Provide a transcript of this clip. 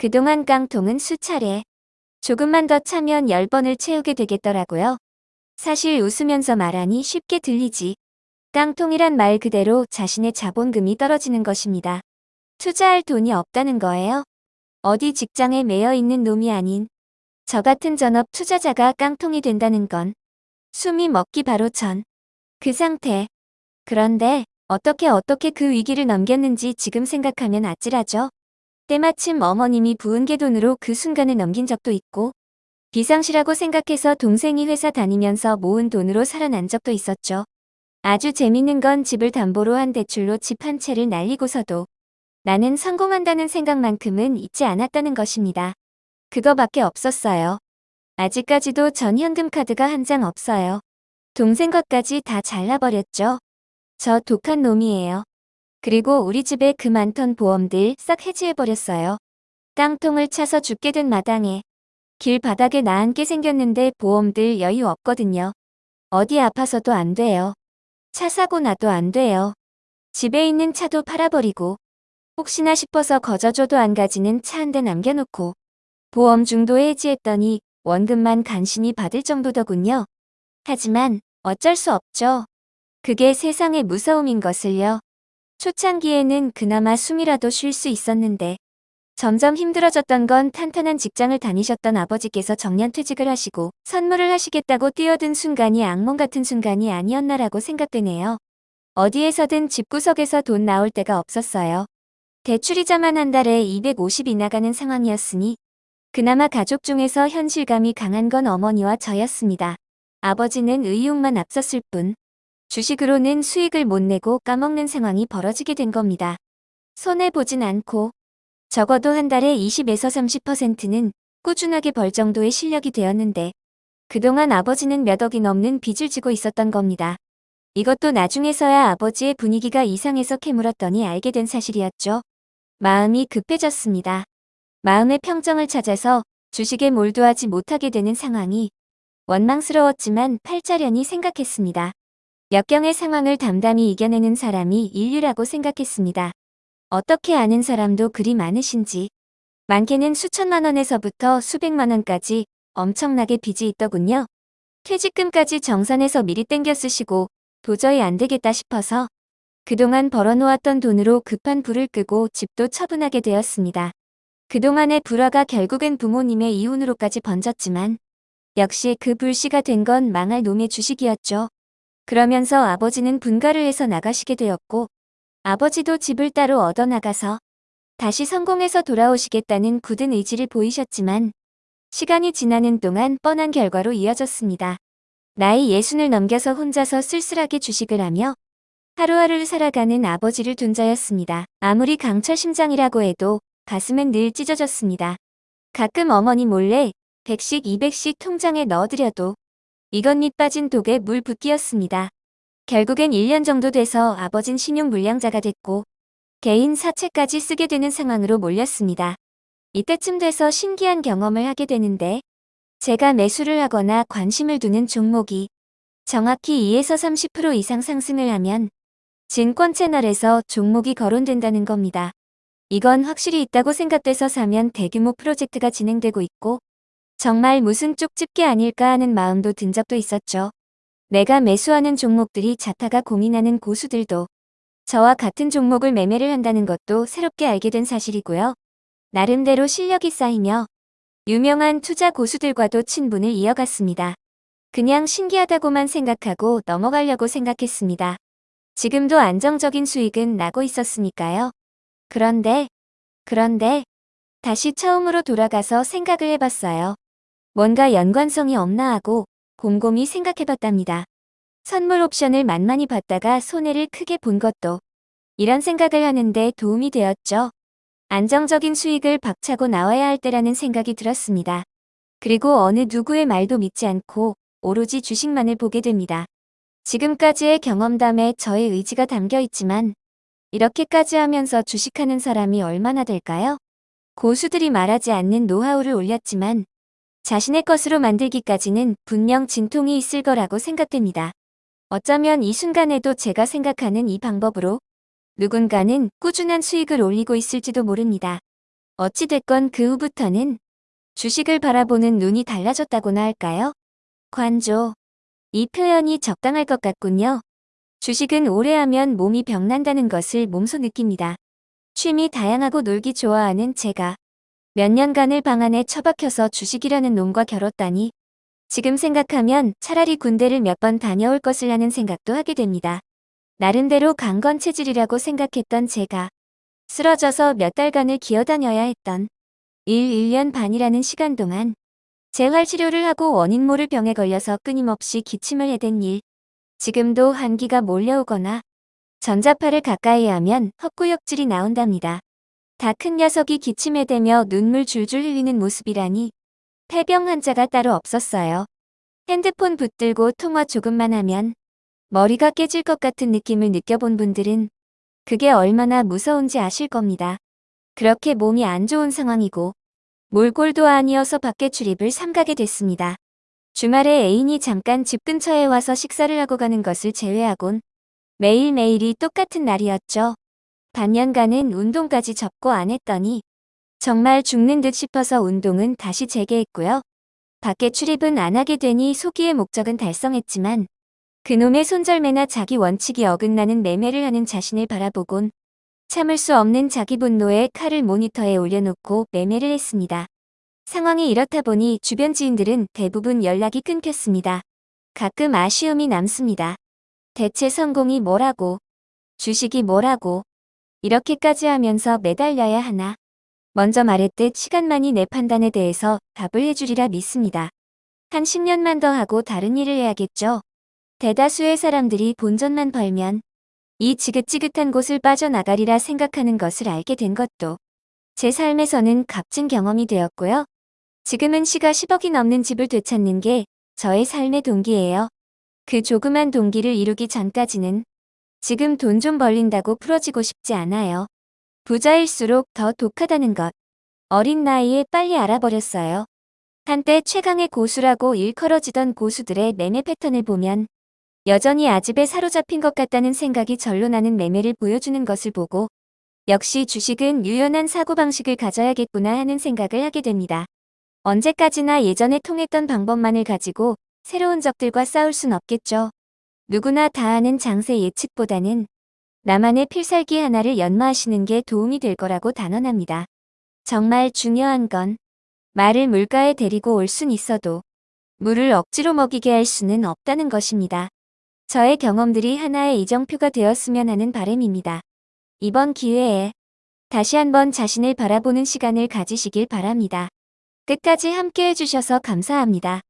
그동안 깡통은 수차례 조금만 더 차면 10번을 채우게 되겠더라고요. 사실 웃으면서 말하니 쉽게 들리지. 깡통이란 말 그대로 자신의 자본금이 떨어지는 것입니다. 투자할 돈이 없다는 거예요. 어디 직장에 매여 있는 놈이 아닌 저 같은 전업 투자자가 깡통이 된다는 건 숨이 먹기 바로 전. 그 상태. 그런데 어떻게 어떻게 그 위기를 넘겼는지 지금 생각하면 아찔하죠. 때마침 어머님이 부은 게 돈으로 그 순간을 넘긴 적도 있고 비상시라고 생각해서 동생이 회사 다니면서 모은 돈으로 살아난 적도 있었죠. 아주 재밌는 건 집을 담보로 한 대출로 집 한 채를 날리고서도 나는 성공한다는 생각만큼은 잊지 않았다는 것입니다. 그거밖에 없었어요. 아직까지도 전 현금 카드가 한 장 없어요. 동생 것까지 다 잘라버렸죠. 저 독한 놈이에요. 그리고 우리 집에 그 많던 보험들 싹 해지해버렸어요. 땅통을 차서 죽게 된 마당에 길 바닥에 나앉게 생겼는데 보험들 여유 없거든요. 어디 아파서도 안 돼요. 차 사고 나도 안 돼요. 집에 있는 차도 팔아버리고 혹시나 싶어서 거저줘도 안 가지는 차 한 대 남겨놓고 보험 중도 해지했더니 원금만 간신히 받을 정도더군요. 하지만 어쩔 수 없죠. 그게 세상의 무서움인 것을요. 초창기에는 그나마 숨이라도 쉴 수 있었는데 점점 힘들어졌던 건 탄탄한 직장을 다니셨던 아버지께서 정년퇴직을 하시고 선물을 하시겠다고 뛰어든 순간이 악몽 같은 순간이 아니었나라고 생각되네요. 어디에서든 집구석에서 돈 나올 데가 없었어요. 대출이자만 한 달에 250이 나가는 상황이었으니 그나마 가족 중에서 현실감이 강한 건 어머니와 저였습니다. 아버지는 의욕만 앞섰을 뿐 주식으로는 수익을 못 내고 까먹는 상황이 벌어지게 된 겁니다. 손해보진 않고 적어도 한 달에 20에서 30%는 꾸준하게 벌 정도의 실력이 되었는데 그동안 아버지는 몇 억이 넘는 빚을 지고 있었던 겁니다. 이것도 나중에서야 아버지의 분위기가 이상해서 캐물었더니 알게 된 사실이었죠. 마음이 급해졌습니다. 마음의 평정을 찾아서 주식에 몰두하지 못하게 되는 상황이 원망스러웠지만 팔자련이 생각했습니다. 역경의 상황을 담담히 이겨내는 사람이 인류라고 생각했습니다. 어떻게 아는 사람도 그리 많으신지. 많게는 수천만 원에서부터 수백만 원까지 엄청나게 빚이 있더군요. 퇴직금까지 정산해서 미리 땡겨 쓰시고 도저히 안 되겠다 싶어서 그동안 벌어놓았던 돈으로 급한 불을 끄고 집도 처분하게 되었습니다. 그동안의 불화가 결국엔 부모님의 이혼으로까지 번졌지만 역시 그 불씨가 된 건 망할 놈의 주식이었죠. 그러면서 아버지는 분가를 해서 나가시게 되었고 아버지도 집을 따로 얻어나가서 다시 성공해서 돌아오시겠다는 굳은 의지를 보이셨지만 시간이 지나는 동안 뻔한 결과로 이어졌습니다. 나이 예순을 넘겨서 혼자서 쓸쓸하게 주식을 하며 하루하루를 살아가는 아버지를 둔 자였습니다. 아무리 강철 심장이라고 해도 가슴은 늘 찢어졌습니다. 가끔 어머니 몰래 100씩 200씩 통장에 넣어드려도 이건 밑 빠진 독에 물 붓기였습니다. 결국엔 1년 정도 돼서 아버진 신용불량자가 됐고 개인 사채까지 쓰게 되는 상황으로 몰렸습니다. 이때쯤 돼서 신기한 경험을 하게 되는데 제가 매수를 하거나 관심을 두는 종목이 정확히 2에서 30% 이상 상승을 하면 증권 채널에서 종목이 거론된다는 겁니다. 이건 확실히 있다고 생각돼서 사면 대규모 프로젝트가 진행되고 있고 정말 무슨 쪽집게 아닐까 하는 마음도 든 적도 있었죠. 내가 매수하는 종목들이 자타가 고민하는 고수들도 저와 같은 종목을 매매를 한다는 것도 새롭게 알게 된 사실이고요. 나름대로 실력이 쌓이며 유명한 투자 고수들과도 친분을 이어갔습니다. 그냥 신기하다고만 생각하고 넘어가려고 생각했습니다. 지금도 안정적인 수익은 나고 있었으니까요. 그런데, 그런데 다시 처음으로 돌아가서 생각을 해봤어요. 뭔가 연관성이 없나 하고 곰곰이 생각해봤답니다. 선물 옵션을 만만히 받다가 손해를 크게 본 것도 이런 생각을 하는데 도움이 되었죠. 안정적인 수익을 박차고 나와야 할 때라는 생각이 들었습니다. 그리고 어느 누구의 말도 믿지 않고 오로지 주식만을 보게 됩니다. 지금까지의 경험담에 저의 의지가 담겨 있지만 이렇게까지 하면서 주식하는 사람이 얼마나 될까요? 고수들이 말하지 않는 노하우를 올렸지만 자신의 것으로 만들기까지는 분명 진통이 있을 거라고 생각됩니다. 어쩌면 이 순간에도 제가 생각하는 이 방법으로 누군가는 꾸준한 수익을 올리고 있을지도 모릅니다. 어찌됐건 그 후부터는 주식을 바라보는 눈이 달라졌다고나 할까요? 관조. 이 표현이 적당할 것 같군요. 주식은 오래 하면 몸이 병난다는 것을 몸소 느낍니다. 취미 다양하고 놀기 좋아하는 제가 몇 년간을 방 안에 처박혀서 주식이라는 놈과 겨뤘다니 지금 생각하면 차라리 군대를 몇 번 다녀올 것을 하는 생각도 하게 됩니다. 나름대로 강건 체질이라고 생각했던 제가 쓰러져서 몇 달간을 기어다녀야 했던 1, 1년 반이라는 시간 동안 재활치료를 하고 원인 모를 병에 걸려서 끊임없이 기침을 해댄 일. 지금도 한기가 몰려오거나 전자파를 가까이 하면 헛구역질이 나온답니다. 다 큰 녀석이 기침에 대며 눈물 줄줄 흘리는 모습이라니 폐병 환자가 따로 없었어요. 핸드폰 붙들고 통화 조금만 하면 머리가 깨질 것 같은 느낌을 느껴본 분들은 그게 얼마나 무서운지 아실 겁니다. 그렇게 몸이 안 좋은 상황이고 몰골도 아니어서 밖에 출입을 삼가게 됐습니다. 주말에 애인이 잠깐 집 근처에 와서 식사를 하고 가는 것을 제외하곤 매일매일이 똑같은 날이었죠. 반년간은 운동까지 접고 안 했더니 정말 죽는 듯 싶어서 운동은 다시 재개했고요. 밖에 출입은 안 하게 되니 소기의 목적은 달성했지만 그놈의 손절매나 자기 원칙이 어긋나는 매매를 하는 자신을 바라보곤 참을 수 없는 자기 분노에 칼을 모니터에 올려놓고 매매를 했습니다. 상황이 이렇다 보니 주변 지인들은 대부분 연락이 끊겼습니다. 가끔 아쉬움이 남습니다. 대체 성공이 뭐라고, 주식이 뭐라고, 이렇게까지 하면서 매달려야 하나. 먼저 말했듯 시간만이 내 판단에 대해서 답을 해주리라 믿습니다. 한 10년만 더 하고 다른 일을 해야겠죠. 대다수의 사람들이 본전만 벌면 이 지긋지긋한 곳을 빠져나가리라 생각하는 것을 알게 된 것도 제 삶에서는 값진 경험이 되었고요. 지금은 시가 10억이 넘는 집을 되찾는 게 저의 삶의 동기예요. 그 조그만 동기를 이루기 전까지는 지금 돈 좀 벌린다고 풀어지고 싶지 않아요. 부자일수록 더 독하다는 것. 어린 나이에 빨리 알아버렸어요. 한때 최강의 고수라고 일컬어지던 고수들의 매매 패턴을 보면 여전히 아집에 사로잡힌 것 같다는 생각이 절로 나는 매매를 보여주는 것을 보고 역시 주식은 유연한 사고방식을 가져야겠구나 하는 생각을 하게 됩니다. 언제까지나 예전에 통했던 방법만을 가지고 새로운 적들과 싸울 순 없겠죠. 누구나 다 아는 장세 예측보다는 나만의 필살기 하나를 연마하시는 게 도움이 될 거라고 단언합니다. 정말 중요한 건 말을 물가에 데리고 올 순 있어도 물을 억지로 먹이게 할 수는 없다는 것입니다. 저의 경험들이 하나의 이정표가 되었으면 하는 바람입니다. 이번 기회에 다시 한번 자신을 바라보는 시간을 가지시길 바랍니다. 끝까지 함께 해주셔서 감사합니다.